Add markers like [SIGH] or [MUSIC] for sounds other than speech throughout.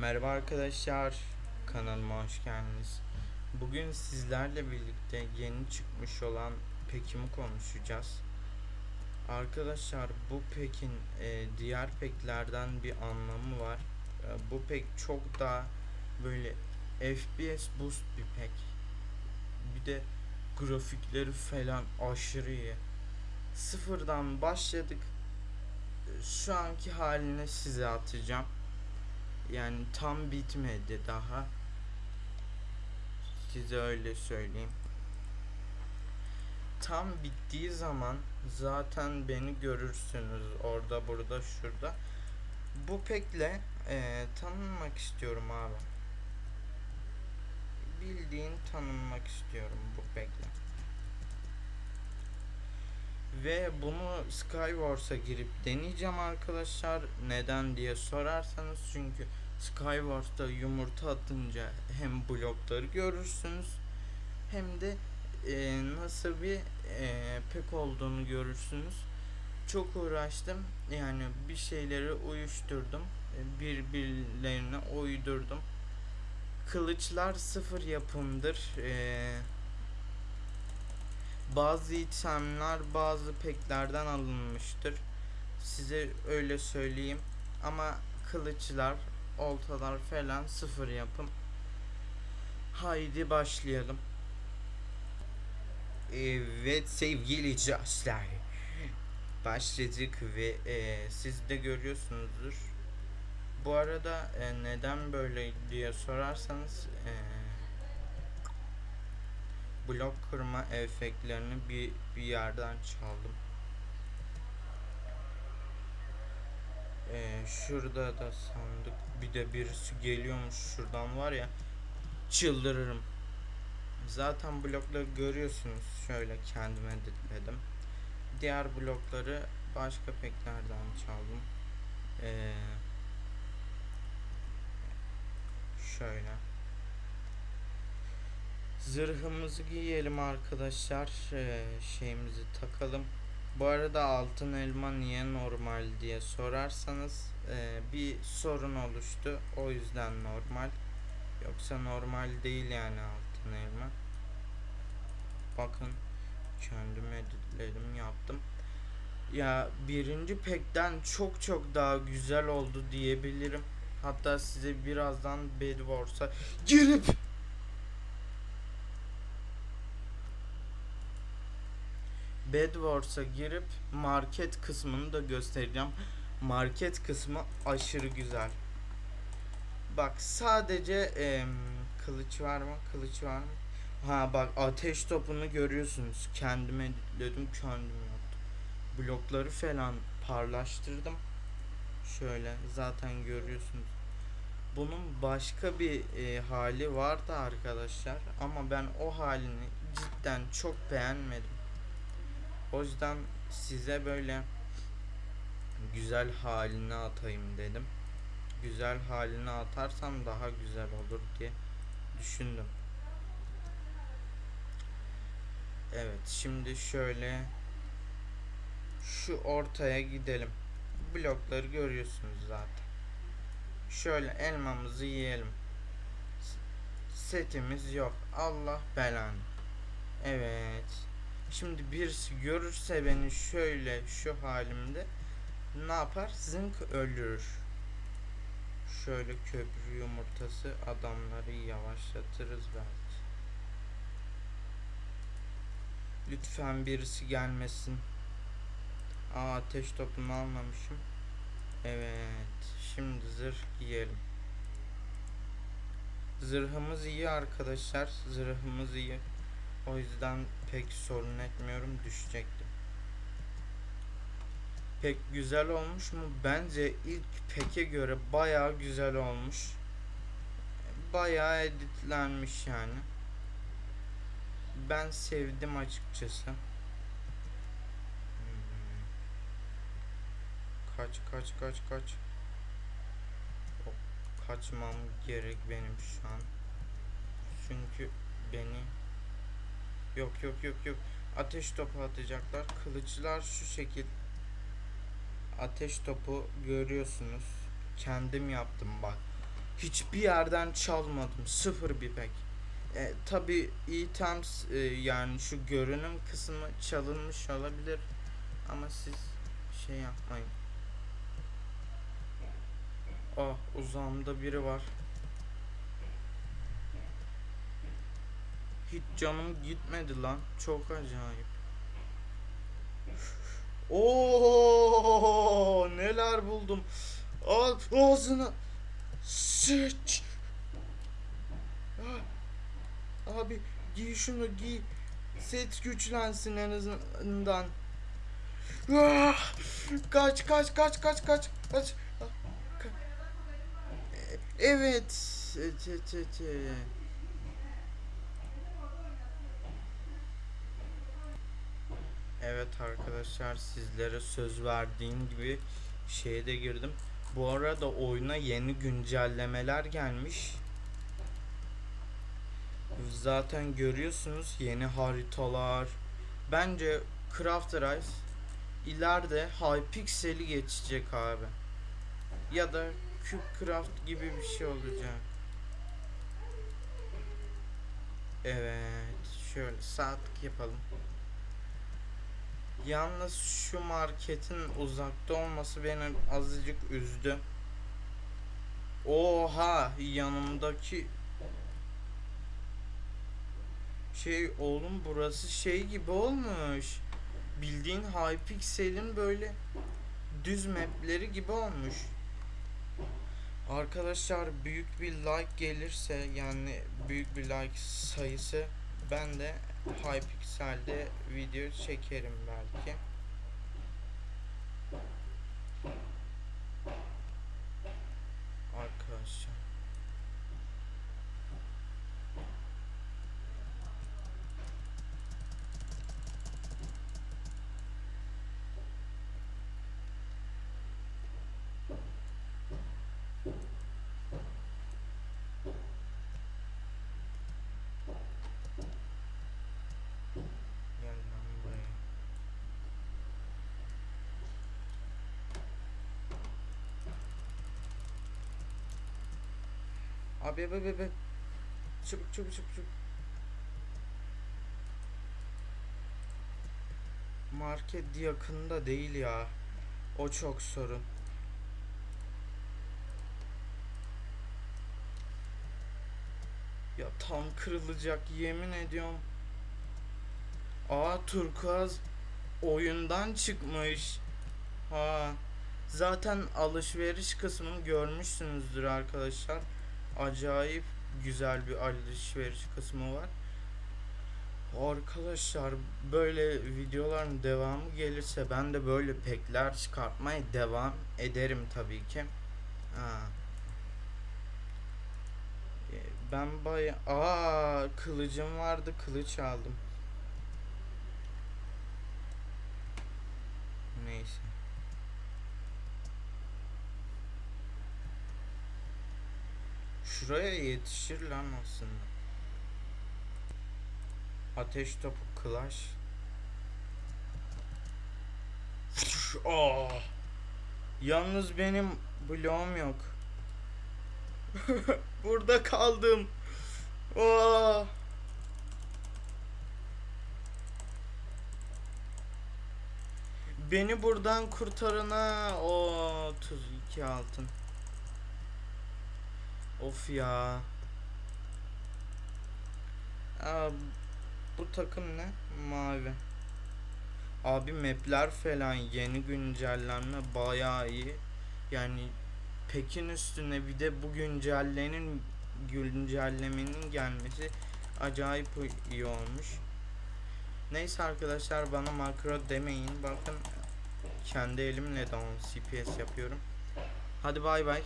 Merhaba arkadaşlar, kanalıma hoş geldiniz. Bugün sizlerle birlikte yeni çıkmış olan pekimi konuşacağız. Arkadaşlar bu pekin e, diğer peklerden bir anlamı var. E, bu pek çok daha böyle FPS boost bir pek. Bir de grafikleri falan aşırı iyi. Sıfırdan başladık. E, Şu anki halini size atacağım. Yani tam bitmedi daha. Size öyle söyleyeyim. Tam bittiği zaman zaten beni görürsünüz orada burada şurada. Bu pekle eee, tanınmak istiyorum abi. Bildiğin tanınmak istiyorum bu pekle. Ve bunu Skywars'a girip deneyeceğim arkadaşlar. Neden diye sorarsanız çünkü Skywars'ta yumurta atınca hem blokları görürsünüz hem de e, nasıl bir e, pek olduğunu görürsünüz. Çok uğraştım. Yani bir şeyleri uyuşturdum. e, Birbirlerine uydurdum. Kılıçlar sıfır yapımdır. Eee bazı itemler bazı peklerden alınmıştır. Size öyle söyleyeyim. Ama kılıçlar, oltalar falan sıfır yapım. Haydi başlayalım. Evet sevgili dostlar. Başladık ve e, siz de görüyorsunuzdur. Bu arada e, neden böyle diye sorarsanız e, blok kırma efektlerini bir, bir yerden çaldım. Ee, şurada da sandık bir de birisi geliyormuş şuradan var ya çıldırırım. Zaten blokları görüyorsunuz şöyle kendime editledim. Diğer blokları başka peklerden çaldım. Ee, şöyle. Zırhımızı giyelim arkadaşlar. Ee, şeyimizi takalım. Bu arada altın elma niye normal diye sorarsanız e, bir sorun oluştu. O yüzden normal. Yoksa normal değil yani altın elma. Bakın kendim editledim yaptım. Ya birinci pekten çok çok daha güzel oldu diyebilirim. Hatta size birazdan Bed Wars'a girip Bedwars'a girip market kısmını da göstereceğim. Market kısmı aşırı güzel. Bak sadece em, kılıç var mı? Kılıç var mı? Ha bak ateş topunu görüyorsunuz. Kendime editledim, kendim yaptım. Blokları falan parlaştırdım. Şöyle zaten görüyorsunuz. Bunun başka bir e, hali vardı arkadaşlar ama ben o halini cidden çok beğenmedim. O yüzden size böyle güzel halini atayım dedim. Güzel halini atarsam daha güzel olur diye düşündüm. Evet şimdi şöyle şu ortaya gidelim. Blokları görüyorsunuz zaten. Şöyle elmamızı yiyelim. Setimiz yok. Allah belanı. Evet. Şimdi birisi görürse beni şöyle şu halimde ne yapar? Zınk öldürür. Şöyle köprü yumurtası adamları yavaşlatırız belki. Lütfen birisi gelmesin. Aa ateş topunu almamışım. Evet. Şimdi zırh giyelim. Zırhımız iyi arkadaşlar. Zırhımız iyi. O yüzden pek sorun etmiyorum düşecektim. Pek güzel olmuş mu? Bence ilk peke göre bayağı güzel olmuş. Bayağı editlenmiş yani. Ben sevdim açıkçası. Kaç kaç kaç kaç. Kaçmam gerek benim şu an. Çünkü beni Yok yok yok yok. Ateş topu atacaklar. Kılıçlar şu şekil. Ateş topu görüyorsunuz. Kendim yaptım bak. hiçbir yerden çalmadım. Sıfır bir pek. E, tabi items e, yani şu görünüm kısmı çalınmış olabilir ama siz şey yapmayın. Ah uzağımda biri var. Hiç canım gitmedi lan. Çok acayip. [LAUGHS] Oo neler buldum. Al ağzına. Sıç. Ah, Abi giy şunu giy. Set güçlensin en azından. Ah, kaç kaç kaç kaç kaç kaç. Ah, Evet. Evet, evet, evet, arkadaşlar sizlere söz verdiğim gibi şeye de girdim. Bu arada oyuna yeni güncellemeler gelmiş. Zaten görüyorsunuz yeni haritalar. Bence Craft Rise ileride Hypixel'i geçecek abi. Ya da Cubecraft gibi bir şey olacak. Evet, şöyle saatlik yapalım. Yalnız şu marketin uzakta olması beni azıcık üzdü. Oha yanımdaki şey oğlum burası şey gibi olmuş. Bildiğin Hypixel'in böyle düz mapleri gibi olmuş. Arkadaşlar büyük bir like gelirse yani büyük bir like sayısı ben de Hypixel'de video çekerim belki. Arkadaşlar. Gel lan buraya. Abi abi abi. abi. Çabuk çabuk çabuk çabuk. Market yakında değil ya. O çok sorun. Ya tam kırılacak yemin ediyorum. Aa turkuaz oyundan çıkmış. Ha. Zaten alışveriş kısmını görmüşsünüzdür arkadaşlar. Acayip güzel bir alışveriş kısmı var. Arkadaşlar böyle videoların devamı gelirse ben de böyle pekler çıkartmaya devam ederim tabii ki. Ha. E, Ben baya aa kılıcım vardı kılıç aldım. Neyse. Şuraya yetişir lan aslında. Ateş topu Clash. Aa. Yalnız benim bloğum yok. [LAUGHS] Burada kaldım. Aa. Beni buradan kurtarana o 32 altın. Of ya. Aa, bu takım ne? Mavi. Abi mapler falan yeni güncellenme bayağı iyi. Yani Pekin üstüne bir de bu güncellenin güncellemenin gelmesi acayip iyi olmuş. Neyse arkadaşlar bana makro demeyin. Bakın kendi elimle de 10 CPS yapıyorum. Hadi bay bay.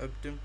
Öptüm.